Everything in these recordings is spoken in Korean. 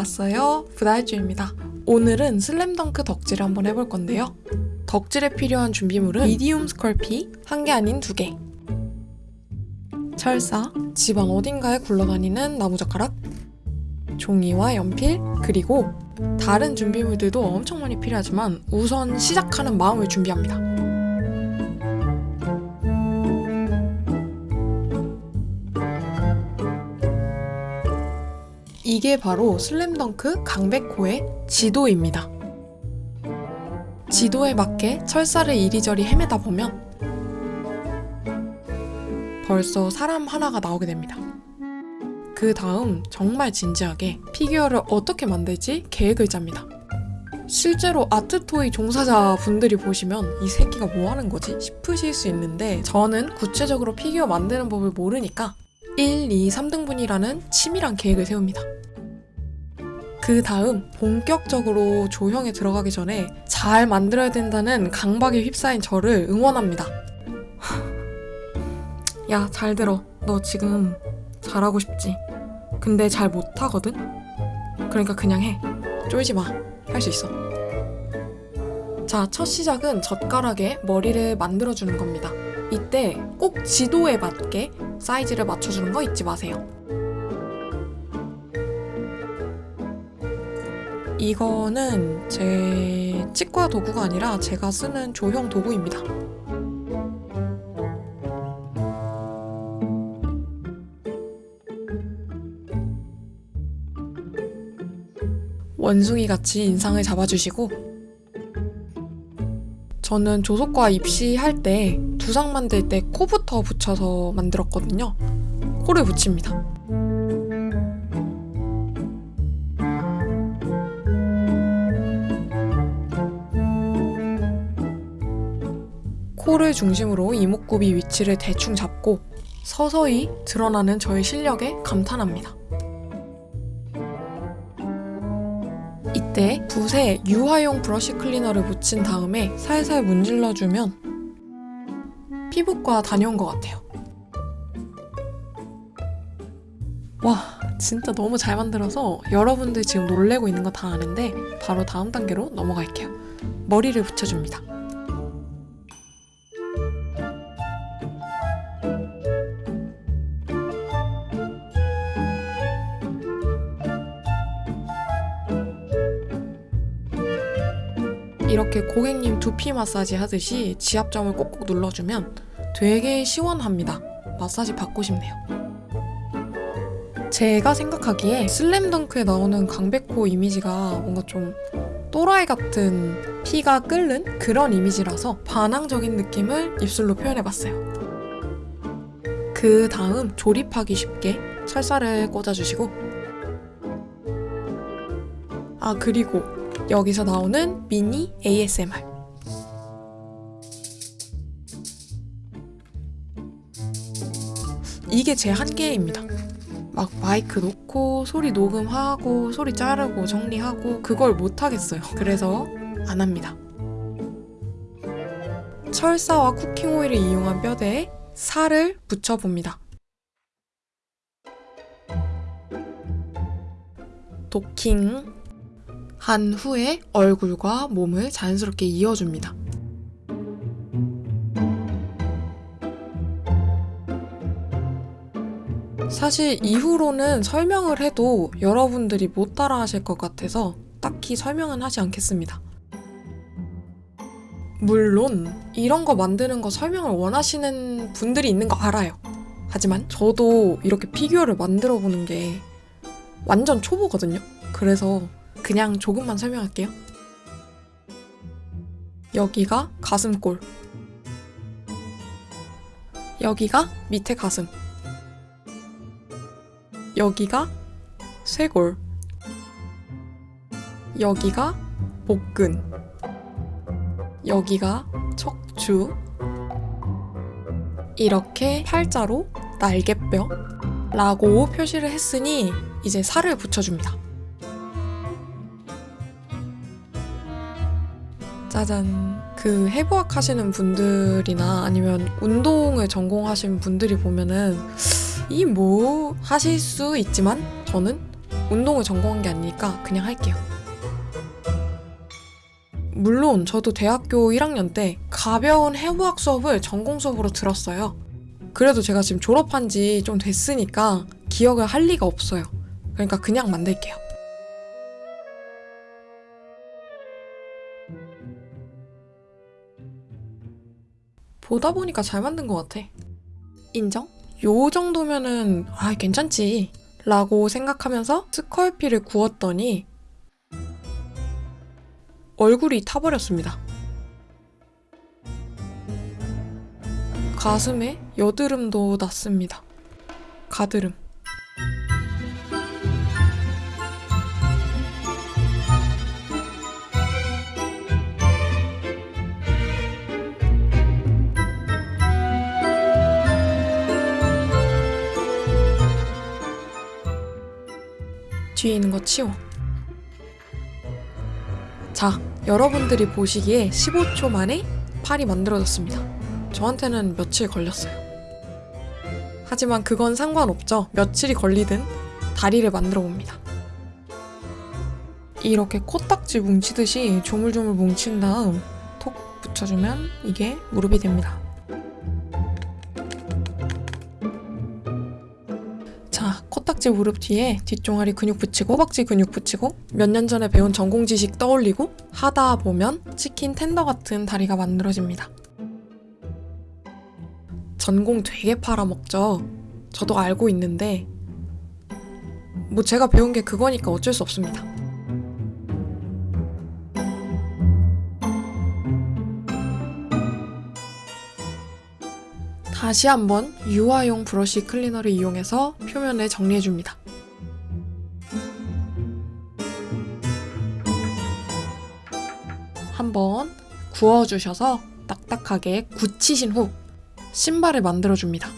왔어요. 부달주입니다. 오늘은 슬램덩크 덕질을 한번 해볼 건데요. 덕질에 필요한 준비물은 미디움 스컬피 한 개 아닌 두 개, 철사, 집안 어딘가에 굴러다니는 나무젓가락, 종이와 연필, 그리고 다른 준비물들도 엄청 많이 필요하지만 우선 시작하는 마음을 준비합니다. 이게 바로 슬램덩크 강백호의 지도입니다. 지도에 맞게 철사를 이리저리 헤매다 보면 벌써 사람 하나가 나오게 됩니다. 그 다음 정말 진지하게 피규어를 어떻게 만들지 계획을 짭니다. 실제로 art toy 종사자 분들이 보시면 이 새끼가 뭐 하는 거지 싶으실 수 있는데 저는 구체적으로 피규어 만드는 법을 모르니까 1, 2, 3등분이라는 치밀한 계획을 세웁니다. 그 다음 본격적으로 조형에 들어가기 전에 잘 만들어야 된다는 강박에 휩싸인 저를 응원합니다. 야, 잘 들어. 너 지금 잘하고 싶지? 근데 잘 못하거든? 그러니까 그냥 해. 쫄지 마. 할 수 있어. 자, 첫 시작은 젓가락에 머리를 만들어주는 겁니다. 이때 꼭 지도에 맞게 사이즈를 맞춰주는 거 잊지 마세요. 이거는 제 치과 도구가 아니라 제가 쓰는 조형 도구입니다. 원숭이 같이 인상을 잡아주시고 저는 조속과 입시할 때 두상 만들 때 코부터 붙여서 만들었거든요. 코를 붙입니다. 코를 중심으로 이목구비 위치를 대충 잡고 서서히 드러나는 저의 실력에 감탄합니다. 이때 붓에 유화용 브러쉬 클리너를 묻힌 다음에 살살 문질러주면 피부과 다녀온 것 같아요. 와, 진짜 너무 잘 만들어서 여러분들 지금 놀래고 있는 거 다 아는데 바로 다음 단계로 넘어갈게요. 머리를 붙여줍니다. 이렇게 고객님 두피 마사지 하듯이 지압점을 꼭꼭 눌러주면 되게 시원합니다. 마사지 받고 싶네요. 제가 생각하기에 슬램덩크에 나오는 강백호 이미지가 뭔가 좀 또라이 같은 피가 끓는 그런 이미지라서 반항적인 느낌을 입술로 표현해봤어요. 그 다음 조립하기 쉽게 철사를 꽂아주시고 아 그리고 여기서 나오는 미니 ASMR. 이게 제 한계입니다. 막 마이크 놓고 소리 녹음하고 소리 자르고 정리하고 그걸 못 하겠어요. 그래서 안 합니다. 철사와 쿠킹 오일을 이용한 뼈대에 살을 붙여봅니다. 도킹 한 후에 얼굴과 몸을 자연스럽게 이어줍니다. 사실 이후로는 설명을 해도 여러분들이 못 따라 하실 것 같아서 딱히 설명은 하지 않겠습니다. 물론 이런 거 만드는 거 설명을 원하시는 분들이 있는 거 알아요. 하지만 저도 이렇게 피규어를 만들어 보는 게 완전 초보거든요. 그래서 그냥 조금만 설명할게요. 여기가 가슴골. 여기가 밑에 가슴. 여기가 쇄골. 여기가 복근. 여기가 척추. 이렇게 팔자로 날개뼈 라고 표시를 했으니 이제 살을 붙여줍니다. 짜잔. 그 해부학 하시는 분들이나 아니면 운동을 전공하신 분들이 보면은 이 뭐 하실 수 있지만 저는 운동을 전공한 게 아니니까 그냥 할게요. 물론 저도 대학교 1학년 때 가벼운 해부학 수업을 전공 수업으로 들었어요. 그래도 제가 지금 졸업한 지 좀 됐으니까 기억을 할 리가 없어요. 그러니까 그냥 만들게요. 보다 보니까 잘 만든 것 같아. 인정? 요 정도면은 아 괜찮지 라고 생각하면서 스컬피를 구웠더니 얼굴이 타버렸습니다. 가슴에 여드름도 났습니다. 가드름. 뒤에 있는 거 치워. 자, 여러분들이 보시기에 15초 만에 팔이 만들어졌습니다. 저한테는 며칠 걸렸어요. 하지만 그건 상관없죠. 며칠이 걸리든 다리를 만들어 봅니다. 이렇게 코딱지 뭉치듯이 조물조물 뭉친 다음 톡 붙여주면 이게 무릎이 됩니다. 자, 코딱지 무릎 뒤에 뒷종아리 근육 붙이고 허벅지 근육 붙이고 몇 년 전에 배운 전공 지식 떠올리고 하다 보면 치킨 텐더 같은 다리가 만들어집니다. 전공 되게 팔아먹죠. 저도 알고 있는데 뭐 제가 배운 게 그거니까 어쩔 수 없습니다. 다시 한번 유화용 브러쉬 클리너를 이용해서 표면을 정리해줍니다. 한번 구워주셔서 딱딱하게 굳히신 후 신발을 만들어줍니다.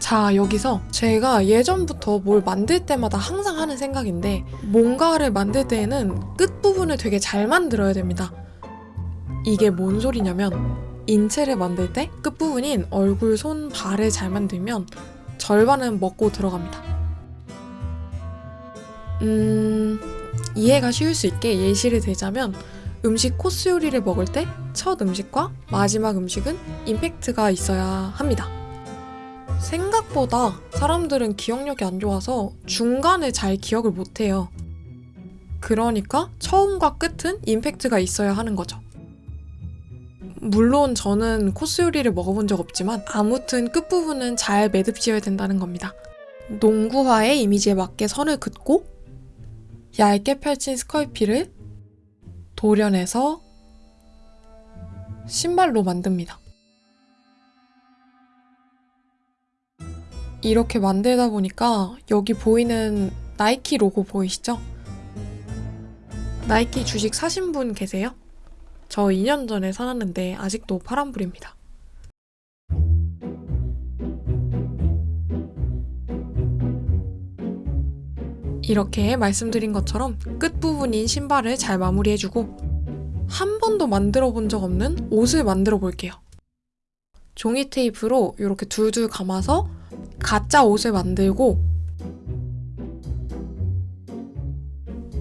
자, 여기서 제가 예전부터 뭘 만들 때마다 항상 하는 생각인데 뭔가를 만들 때에는 끝부분을 되게 잘 만들어야 됩니다. 이게 뭔 소리냐면 인체를 만들 때 끝부분인 얼굴, 손, 발을 잘 만들면 절반은 먹고 들어갑니다. 음, 이해가 쉬울 수 있게 예시를 들자면 음식 코스 요리를 먹을 때 첫 음식과 마지막 음식은 임팩트가 있어야 합니다. 생각보다 사람들은 기억력이 안 좋아서 중간에 잘 기억을 못 해요. 그러니까 처음과 끝은 임팩트가 있어야 하는 거죠. 물론 저는 코스 요리를 먹어본 적 없지만 아무튼 끝부분은 잘 매듭 지어야 된다는 겁니다. 농구화의 이미지에 맞게 선을 긋고 얇게 펼친 스컬피를 도련해서 신발로 만듭니다. 이렇게 만들다 보니까 여기 보이는 나이키 로고 보이시죠? 나이키 주식 사신 분 계세요? 저 2년 전에 사놨는데 아직도 파란불입니다. 이렇게 말씀드린 것처럼 끝부분인 신발을 잘 마무리해주고 한 번도 만들어 본 적 없는 옷을 만들어 볼게요. 종이 테이프로 이렇게 둘둘 감아서 가짜 옷을 만들고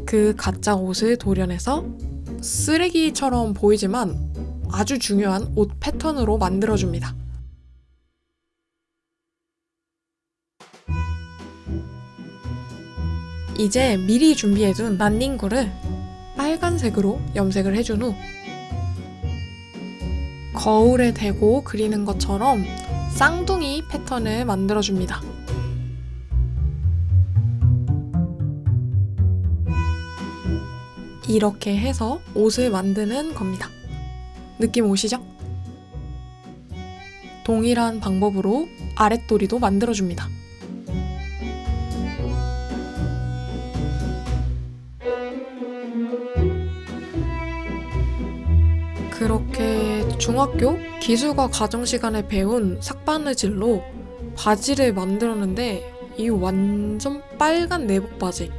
그 가짜 옷을 도려내서 쓰레기처럼 보이지만 아주 중요한 옷 패턴으로 만들어줍니다. 이제 미리 준비해둔 난닝구를 빨간색으로 염색을 해준 후 거울에 대고 그리는 것처럼 쌍둥이 패턴을 만들어줍니다. 이렇게 해서 옷을 만드는 겁니다. 느낌 오시죠? 동일한 방법으로 아랫도리도 만들어줍니다. 그렇게 중학교 기술과 가정 시간에 배운 삭바느질로 바지를 만들었는데 이 완전 빨간 내복 바지.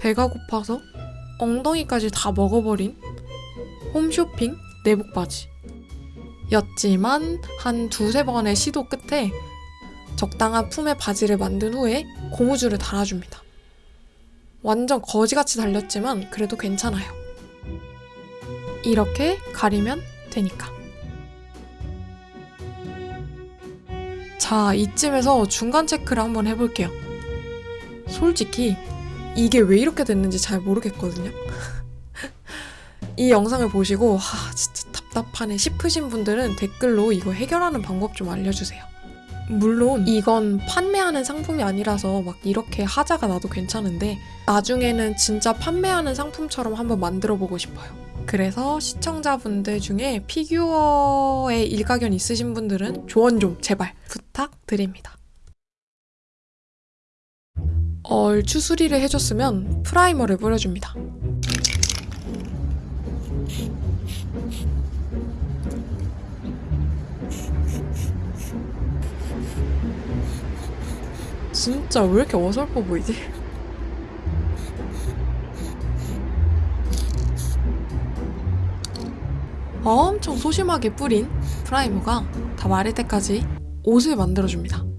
배가 고파서 엉덩이까지 다 먹어버린 홈쇼핑 내복 바지. 였지만 한 두세 번의 시도 끝에 적당한 품의 바지를 만든 후에 고무줄을 달아줍니다. 완전 거지같이 달렸지만 그래도 괜찮아요. 이렇게 가리면 되니까. 자, 이쯤에서 중간 체크를 한번 해볼게요. 솔직히 이게 왜 이렇게 됐는지 잘 모르겠거든요. 이 영상을 보시고 하, 진짜 답답하네 싶으신 분들은 댓글로 이거 해결하는 방법 좀 알려주세요. 물론 이건 판매하는 상품이 아니라서 막 이렇게 하자가 나도 괜찮은데 나중에는 진짜 판매하는 상품처럼 한번 만들어 보고 싶어요. 그래서 시청자분들 중에 피규어에 일가견 있으신 분들은 조언 좀 제발 부탁드립니다. 얼추 수리를 해줬으면 프라이머를 뿌려줍니다. 진짜 왜 이렇게 어설퍼 보이지? 엄청 소심하게 뿌린 프라이머가 다 마를 때까지 옷을 만들어줍니다.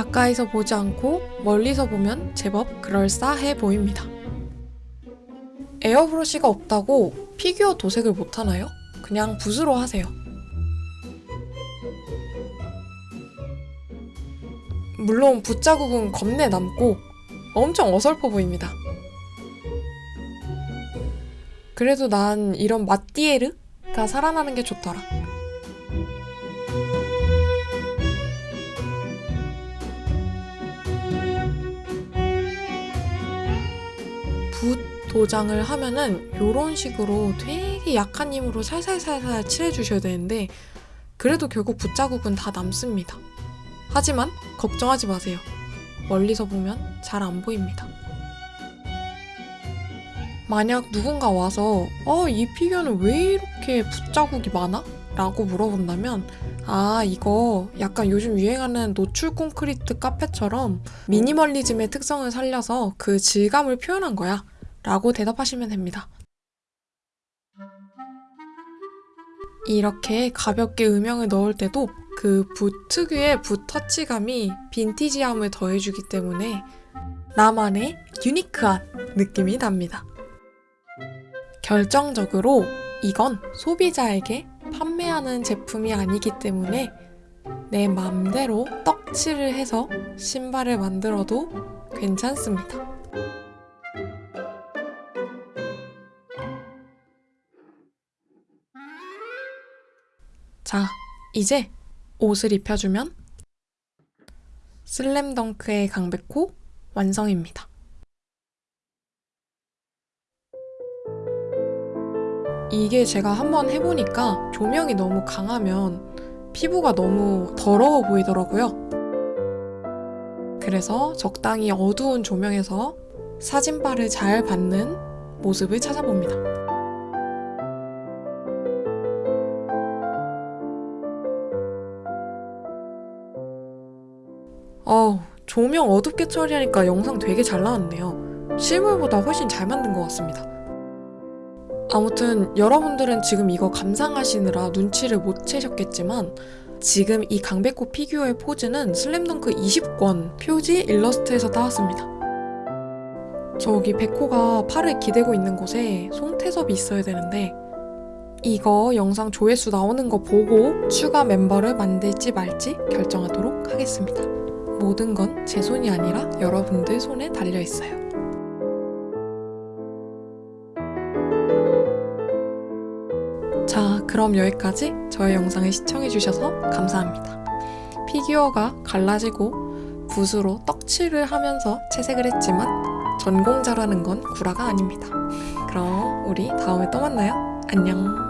가까이서 보지 않고 멀리서 보면 제법 그럴싸해 보입니다. 에어브러쉬가 없다고 피규어 도색을 못하나요? 그냥 붓으로 하세요. 물론 붓자국은 겁내 남고 엄청 어설퍼 보입니다. 그래도 난 이런 마띠에르가 살아나는 게 좋더라. 도장을 하면은 이런 식으로 되게 약한 힘으로 살살살살 칠해주셔야 되는데 그래도 결국 붓자국은 다 남습니다. 하지만 걱정하지 마세요. 멀리서 보면 잘 안 보입니다. 만약 누군가 와서 어, 이 피규어는 왜 이렇게 붓자국이 많아? 라고 물어본다면 아 이거 약간 요즘 유행하는 노출 콘크리트 카페처럼 미니멀리즘의 특성을 살려서 그 질감을 표현한 거야 라고 대답하시면 됩니다. 이렇게 가볍게 음영을 넣을 때도 그붓 특유의 붓 터치감이 빈티지함을 더해주기 때문에 나만의 유니크한 느낌이 납니다. 결정적으로 이건 소비자에게 판매하는 제품이 아니기 때문에 내 맘대로 떡칠을 해서 신발을 만들어도 괜찮습니다. 자, 이제 옷을 입혀주면 슬램덩크의 강백호 완성입니다. 이게 제가 한번 해보니까 조명이 너무 강하면 피부가 너무 더러워 보이더라고요. 그래서 적당히 어두운 조명에서 사진빨을 잘 받는 모습을 찾아봅니다. 어우, 조명 어둡게 처리하니까 영상 되게 잘 나왔네요. 실물보다 훨씬 잘 만든 것 같습니다. 아무튼 여러분들은 지금 이거 감상하시느라 눈치를 못 채셨겠지만 지금 이 강백호 피규어의 포즈는 슬램덩크 20권 표지 일러스트에서 따왔습니다. 저기 백호가 팔을 기대고 있는 곳에 송태섭이 있어야 되는데 이거 영상 조회수 나오는 거 보고 추가 멤버를 만들지 말지 결정하도록 하겠습니다. 모든 건 제 손이 아니라 여러분들 손에 달려 있어요. 자, 그럼 여기까지 저의 영상을 시청해주셔서 감사합니다. 피규어가 갈라지고 붓으로 떡칠을 하면서 채색을 했지만 전공자라는 건 구라가 아닙니다. 그럼 우리 다음에 또 만나요. 안녕.